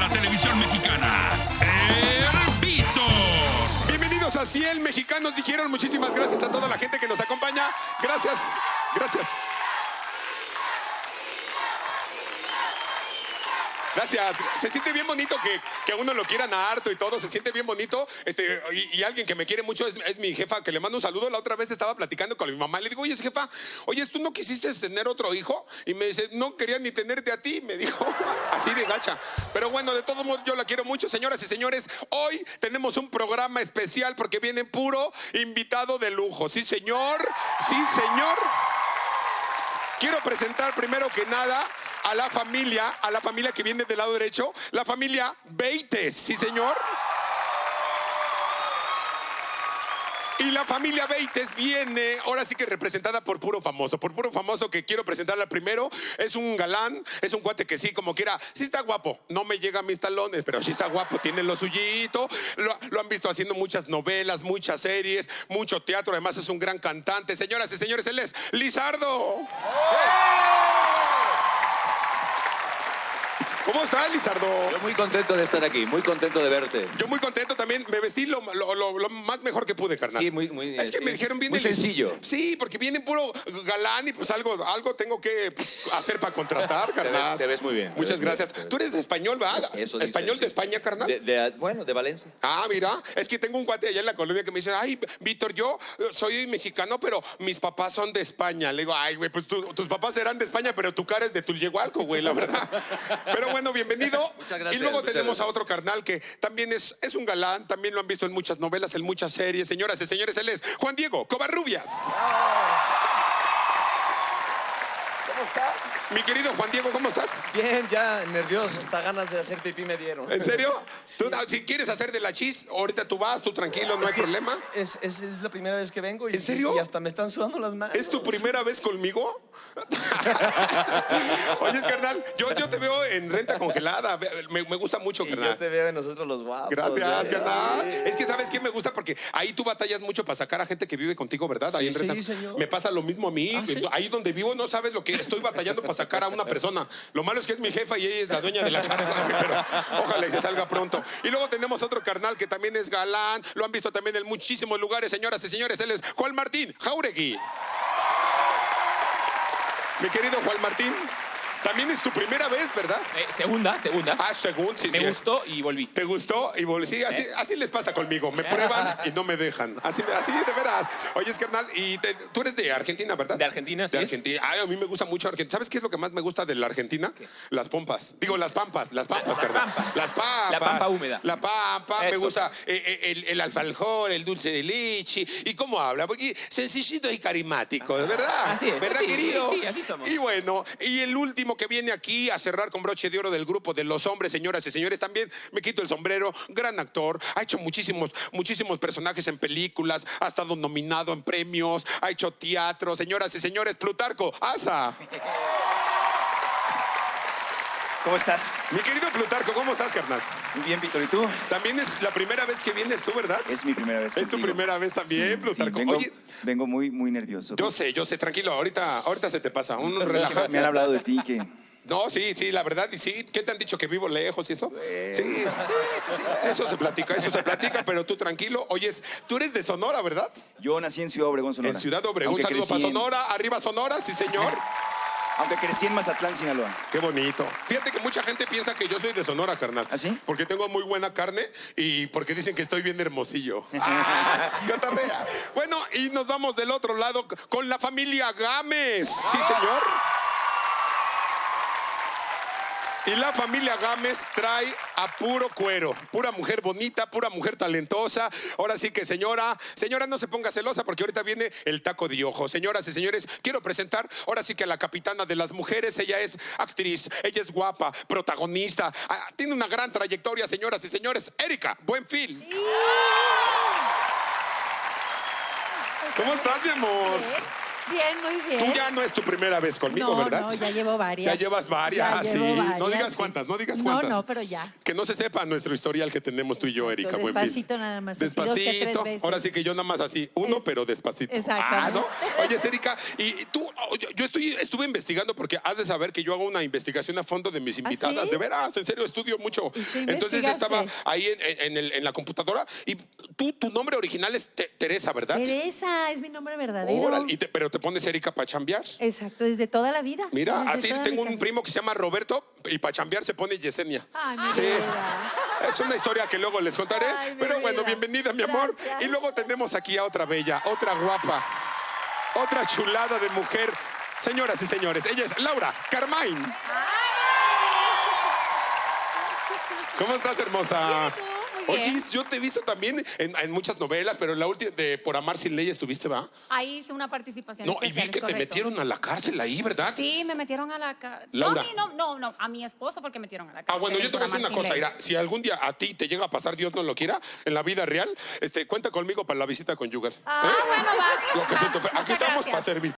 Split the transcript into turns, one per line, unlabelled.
la televisión mexicana, el Bienvenidos a Ciel Mexicanos, dijeron. Muchísimas gracias a toda la gente que nos acompaña. Gracias, gracias. Gracias. Se siente bien bonito que, que a uno lo quieran harto y todo. Se siente bien bonito. Este, y, alguien que me quiere mucho es, es mi jefa, que le mando un saludo. La otra vez estaba platicando con mi mamá. Le digo, oye, jefa, oye, ¿tú no quisiste tener otro hijo? Y me dice, no quería ni tenerte a ti. Me dijo, así de gacha. Pero bueno, de todos modos, yo la quiero mucho, señoras y señores. Hoy tenemos un programa especial porque viene puro invitado de lujo. Sí, señor. Sí, señor. Quiero presentar primero que nada a la familia, a la familia que viene del lado derecho, la familia Beites, ¿sí señor? Y la familia Beites viene, ahora sí que representada por puro famoso, por puro famoso que quiero presentarla primero. Es un galán, es un cuate que sí, como quiera, sí está guapo. No me llega a mis talones, pero sí está guapo, tiene lo suyito. Lo, han visto haciendo muchas novelas, muchas series, mucho teatro. Además es un gran cantante. Señoras y señores, él es Lizardo. ¿Cómo estás, Lizardo?
Yo muy contento de estar aquí, muy contento de verte.
Yo muy contento también. Me vestí lo, lo- lo- lo más mejor que pude, carnal.
Sí, muy- muy,
Es que
sí.
me dijeron bien
Muy
del-
sencillo.
Sí, porque viene puro galán y pues algo, algo tengo que pues, hacer para contrastar,
Te ves-
carnal.
te ves muy bien,
Muchas gracias.
bien,
Tú eres de español, ¿verdad?
Eso dicen,
¿Español
sí.
de España, carnal?
De- de- bueno, de Valencia.
Ah, mira, es que tengo un cuate allá en la colonia que me dice, ay, Víctor, yo eh, soy mexicano, pero mis papás son de España. Le digo, ay, güey, pues tus papás serán de España, pero tu cara es de Tulyehualco, güey, la verdad. Pero bueno, bienvenido.
Muchas gracias,
Y luego tenemos a otro carnal que también es, es un galán, también lo han visto en muchas novelas, en muchas series. Señoras y señores, él es Juan Diego Covarrubias.
¿Cómo estás?
Mi querido Juan Diego, ¿cómo estás?
Bien, ya nervioso, hasta ganas de hacer pipí me dieron.
¿En serio? Tú, ah, si quieres hacer de la chis, ahorita tú vas, tú tranquilo, no hay problema.
Es, es, es la primera vez que vengo y,
¿En serio?
y hasta me están sudando las manos.
¿Es tu primera vez conmigo? Oye, carnal, yo, yo te veo en renta congelada. Me, me gusta mucho,
Y yo
carnal.
te veo en nosotros los guapos.
Gracias, carnal. Es que sabes qué me gusta porque ahí tú batallas mucho para sacar a gente que vive contigo, ¿verdad? Ahí
Sí,
en
sí,
Renta.
señor.
Me pasa lo mismo a mí.
Ah, ¿sí?
Ahí donde vivo no sabes lo que estoy batallando para sacar a una persona. Lo malo es que es mi jefa y ella es la dueña de la casa, pero ojalá y se salga pronto. Y luego tenemos otro carnal que también es galán. Lo han visto también en muchísimos lugares, señoras y señores. Él es Juan Martín Jauregui. Mi querido Juan Martín, también es tu primera vez, ¿verdad?
Eh, segunda, segunda.
Ah, según, sí,
Me
sí.
gustó y volví.
¿Te gustó? Y vol- sí, así, así les pasa conmigo. Me prueban y no me dejan. Así, así de veras. Oye, carnal, y te- tú eres de Argentina, ¿verdad?
De Argentina,
De
sí es.
Argentina. Ay, a mí me gusta mucho Argentina. ¿Sabes qué es lo que más me gusta de la Argentina? Las pompas. Digo, las pampas. Las pampas,
Las
carnal.
pampas.
Las pampas.
La pampa húmeda.
La pampa. Me gusta eh, eh, el, el el dulce de leche. ¿Y cómo habla? Porque sencillito y carismático, ¿verdad?
Así es,
¿Verdad,
sí,
querido?
sí, así somos.
Y bueno, y el último que viene aquí a cerrar con broche de oro del grupo de los hombres, señoras y señores, también me quito el sombrero, gran actor, ha hecho muchísimos, muchísimos personajes en películas, ha estado nominado en premios, ha hecho teatro, señoras y señores, Plutarco, Asa.
¿Cómo estás?
Mi querido Plutarco, ¿cómo estás, carnal?
Muy bien, Víctor. ¿Y tú?
También es la primera vez que vienes tú, ¿verdad?
Es mi primera vez
Es tu primera vez también,
Sí,
Plutarco.
sí, vengo,
Oye,
vengo muy, muy nervioso.
yo sé, yo sé, tranquilo, ahorita, ahorita se te pasa, un
Es que
relaja.
me han hablado de ti que...
No, sí, sí, la verdad, y sí. ¿Qué te han dicho que vivo lejos y eso? Sí, sí, sí, sí. Eso se platica, eso se platica, pero tú tranquilo. Oyes, tú eres de Sonora, ¿verdad?
Yo nací en Ciudad Obregón, Sonora.
En Ciudad Obregón, un
Aunque
saludo para Sonora, arriba Sonora, sí señor.
Aunque crecí en Mazatlán, Sinaloa.
Qué bonito. Fíjate que mucha gente piensa que yo soy de Sonora, carnal.
¿Ah, sí?
Porque tengo muy buena carne y porque dicen que estoy bien hermosillo. ¡Ah! ¡Catarrea! Bueno, y nos vamos del otro lado con la familia Gámez. Sí, señor. Y la familia Gámez trae a puro cuero, pura mujer bonita, pura mujer talentosa. Ahora sí que señora, señora no se ponga celosa porque ahorita viene el taco de ojo. Señoras y señores, quiero presentar ahora sí que a la capitana de las mujeres. Ella es actriz, ella es guapa, protagonista, ah, tiene una gran trayectoria, señoras y señores. Erika, buen fil. ¿Cómo estás, mi amor?
Bien, muy bien.
Tú ya no es tu primera vez conmigo,
no,
¿verdad?
no, ya llevo varias.
Ya llevas varias,
Ya
sí. no digas cuántas, no digas
No,
cuántas.
no, pero ya.
Que no se sepa nuestro historial que tenemos tú y yo, Erika.
Despacito nada más, así dos que tres
Despacito.
veces.
Ahora sí que yo nada más así, uno,
Es-
pero despacito.
Exactamente.
Ah, ¿no? Oye, Erika, y tú, oh, yo, yo estoy, estuve investigando porque has de saber que yo hago una investigación a fondo de mis invitadas.
¿Ah, sí?
De veras, en serio, estudio mucho.
¿Y qué
Entonces estaba ahí en, en el- en la computadora y tú, tu nombre original es Te- Teresa, ¿verdad?
Teresa es mi nombre verdadero.
Órale, y te- pero te pones Erika para chambear.
Exacto, desde toda la vida.
Mira,
Desde
así tengo un primo que se llama Roberto y para chambear se pone Yesenia.
Ay, mi
Sí.
vida.
Es una historia que luego les contaré.
Ay,
pero bueno, bienvenida, mi amor.
Gracias.
Y luego tenemos aquí a otra bella, otra guapa, otra chulada de mujer. Señoras y señores, ella es Laura Carmine. ¿Cómo estás, hermosa?
Muy bien.
Oye, yo te he visto también en, en muchas novelas, pero en la última de Por Amar Sin Ley estuviste, ¿va?
Ahí hice una participación
No, y vi que te metieron a la cárcel ahí, ¿verdad?
Sí, me metieron a la cárcel. No,
Laura.
a mí no, no, no, a mi esposo porque metieron a la cárcel.
Ah, bueno, yo te voy a decir una cosa, mira, si algún día a ti te llega a pasar, Dios no lo quiera, en la vida real, este, cuenta conmigo para la visita conyugal.
Ah,
¿eh?
bueno, va.
Lo que se
va.
te Aquí estamos
gracias.
para servir.